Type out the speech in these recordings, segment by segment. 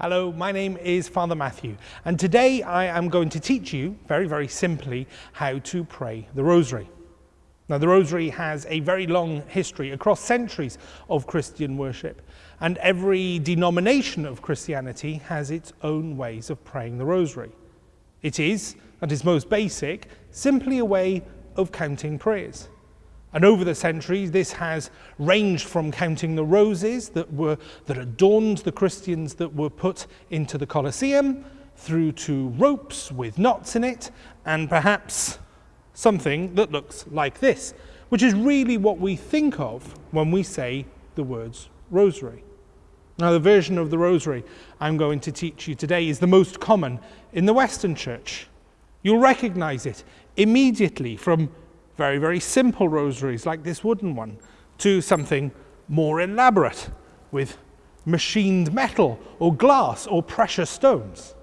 Hello, my name is Father Matthew, and today I am going to teach you, very, very simply, how to pray the Rosary. Now, the Rosary has a very long history across centuries of Christian worship, and every denomination of Christianity has its own ways of praying the Rosary. It is, at its most basic, simply a way of counting prayers. And over the centuries, this has ranged from counting the roses that, were, that adorned the Christians that were put into the Colosseum, through to ropes with knots in it, and perhaps something that looks like this, which is really what we think of when we say the words rosary. Now, the version of the rosary I'm going to teach you today is the most common in the Western Church. You'll recognize it immediately from very, very simple rosaries like this wooden one to something more elaborate with machined metal or glass or precious stones.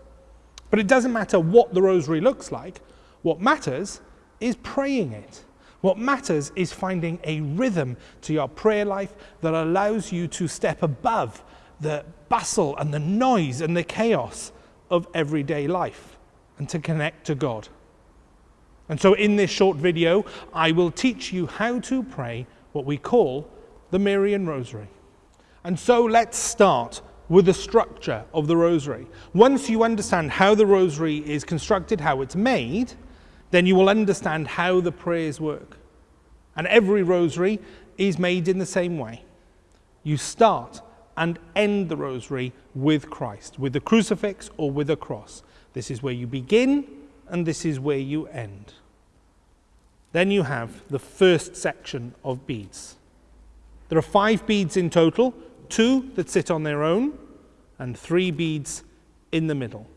But it doesn't matter what the rosary looks like. What matters is praying it. What matters is finding a rhythm to your prayer life that allows you to step above the bustle and the noise and the chaos of everyday life and to connect to God. And so in this short video, I will teach you how to pray what we call the Marian Rosary. And so let's start with the structure of the Rosary. Once you understand how the Rosary is constructed, how it's made, then you will understand how the prayers work. And every Rosary is made in the same way. You start and end the Rosary with Christ, with the crucifix or with a cross. This is where you begin and this is where you end. Then you have the first section of beads. There are five beads in total, two that sit on their own, and three beads in the middle.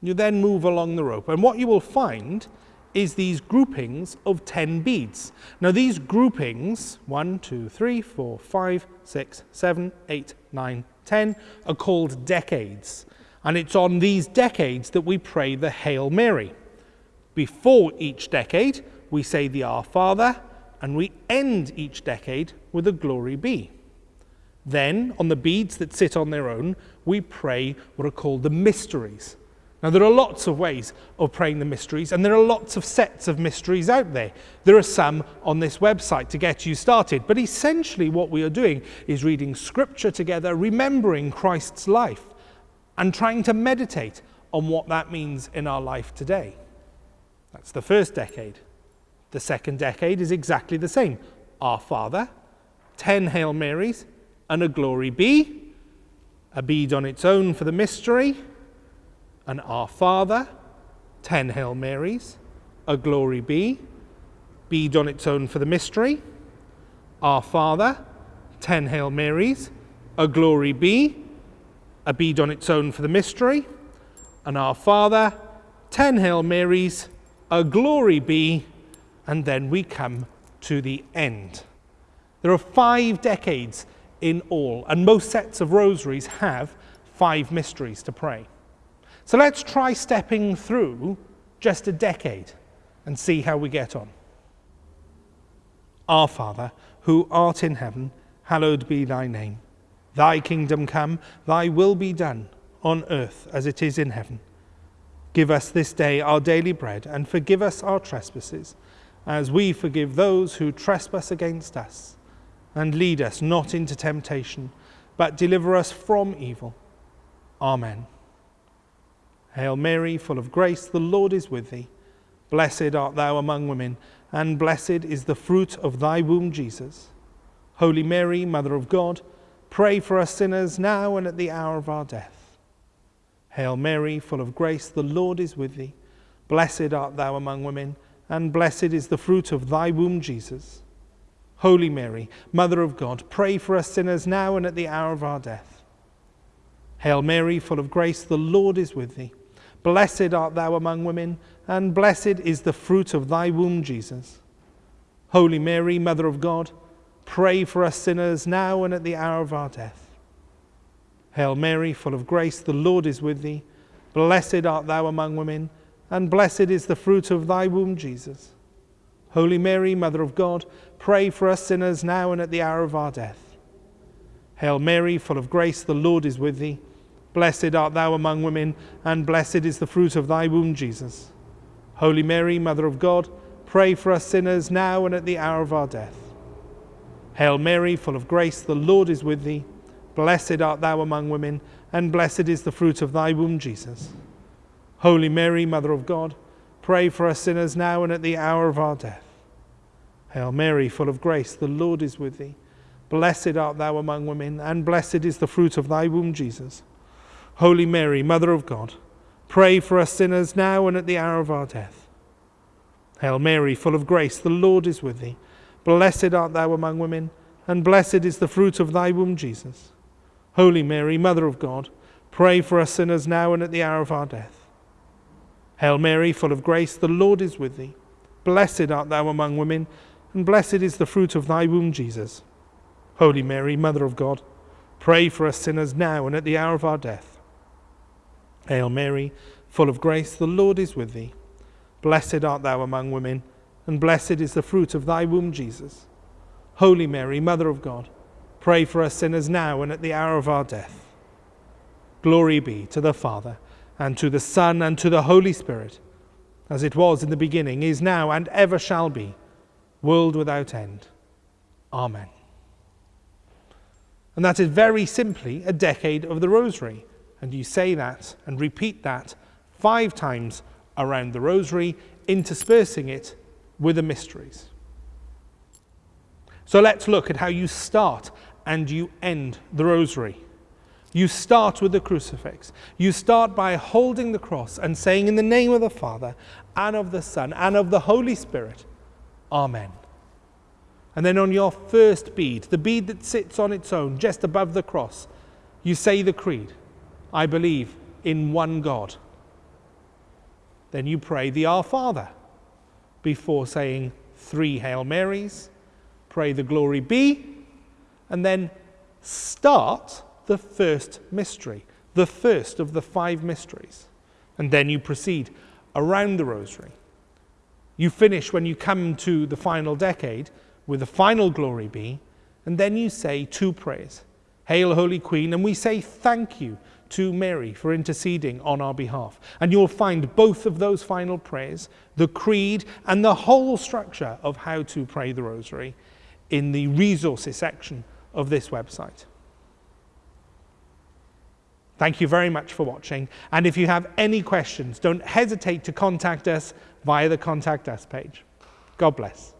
You then move along the rope, and what you will find is these groupings of 10 beads. Now these groupings, 1, 2, 3, 4, 5, 6, 7, 8, 9, 10, are called decades. And it's on these decades that we pray the Hail Mary. Before each decade, we say the Our Father, and we end each decade with a Glory Be. Then, on the beads that sit on their own, we pray what are called the mysteries. Now, there are lots of ways of praying the mysteries, and there are lots of sets of mysteries out there. There are some on this website to get you started, but essentially, what we are doing is reading scripture together, remembering Christ's life, and trying to meditate on what that means in our life today. That's the first decade. The second decade is exactly the same. Our Father, 10 Hail Marys, and a Glory Be, a bead on its own for the mystery, an Our Father, 10 Hail Marys, a Glory Be, bead on its own for the mystery, Our Father, 10 Hail Marys, a Glory Be, a bead on its own for the mystery, and Our Father, 10 Hail Marys, a Glory Be, and then we come to the end. There are five decades in all, and most sets of rosaries have five mysteries to pray. So let's try stepping through just a decade and see how we get on. Our Father, who art in heaven, hallowed be thy name. Thy kingdom come, thy will be done, on earth as it is in heaven. Give us this day our daily bread, and forgive us our trespasses, as we forgive those who trespass against us. And lead us not into temptation, but deliver us from evil. Amen. Hail Mary, full of grace, the Lord is with thee. Blessed art thou among women, and blessed is the fruit of thy womb, Jesus. Holy Mary, Mother of God, Pray for us sinners now and at the hour of our death. Hail Mary, full of grace, the Lord is with thee. Blessed art thou among women, and blessed is the fruit of thy womb, Jesus. Holy Mary, Mother of God, pray for us sinners now and at the hour of our death. Hail Mary, full of grace, the Lord is with thee. Blessed art thou among women, and blessed is the fruit of thy womb, Jesus. Holy Mary, Mother of God, Pray for us sinners now and at the hour of our death. Hail Mary, full of grace, the Lord is with thee. Blessed art thou among women, and blessed is the fruit of thy womb, Jesus. Holy Mary, Mother of God, pray for us sinners now and at the hour of our death. Hail Mary, full of grace, the Lord is with thee. Blessed art thou among women, and blessed is the fruit of thy womb, Jesus. Holy Mary, Mother of God, pray for us sinners now and at the hour of our death. Hail Mary, full of grace, the Lord is with thee. Blessed art thou among women, and blessed is the fruit of thy womb, Jesus. Holy Mary, Mother of God, pray for us sinners now and at the hour of our death. Hail Mary, full of grace, the Lord is with thee. Blessed art thou among women, and blessed is the fruit of thy womb, Jesus. Holy Mary, Mother of God, pray for us sinners now and at the hour of our death. Hail Mary, full of grace, the Lord is with thee. Blessed art thou among women, and blessed is the fruit of thy womb, Jesus. Holy Mary, Mother of God, pray for us sinners now and at the hour of our death. Hail Mary, full of grace, the Lord is with thee. Blessed art thou among women, and blessed is the fruit of thy womb, Jesus. Holy Mary, Mother of God, pray for us sinners now and at the hour of our death. Hail Mary, full of grace, the Lord is with thee. Blessed art thou among women, and blessed is the fruit of thy womb, Jesus. Holy Mary, Mother of God, pray for us sinners now and at the hour of our death. Glory be to the Father, and to the Son, and to the Holy Spirit, as it was in the beginning, is now, and ever shall be, world without end. Amen. And that is very simply a decade of the Rosary. And you say that and repeat that five times around the Rosary, interspersing it with the mysteries. So let's look at how you start and you end the Rosary. You start with the crucifix. You start by holding the cross and saying, In the name of the Father, and of the Son, and of the Holy Spirit, Amen. And then on your first bead, the bead that sits on its own just above the cross, you say the creed I believe in one God. Then you pray the Our Father before saying three Hail Marys, pray the Glory Be, and then start the first mystery, the first of the five mysteries. And then you proceed around the Rosary. You finish when you come to the final decade with the final glory be, and then you say two prayers Hail, Holy Queen, and we say thank you to Mary for interceding on our behalf. And you'll find both of those final prayers, the creed, and the whole structure of how to pray the rosary in the resources section of this website. Thank you very much for watching. And if you have any questions, don't hesitate to contact us via the Contact Us page. God bless.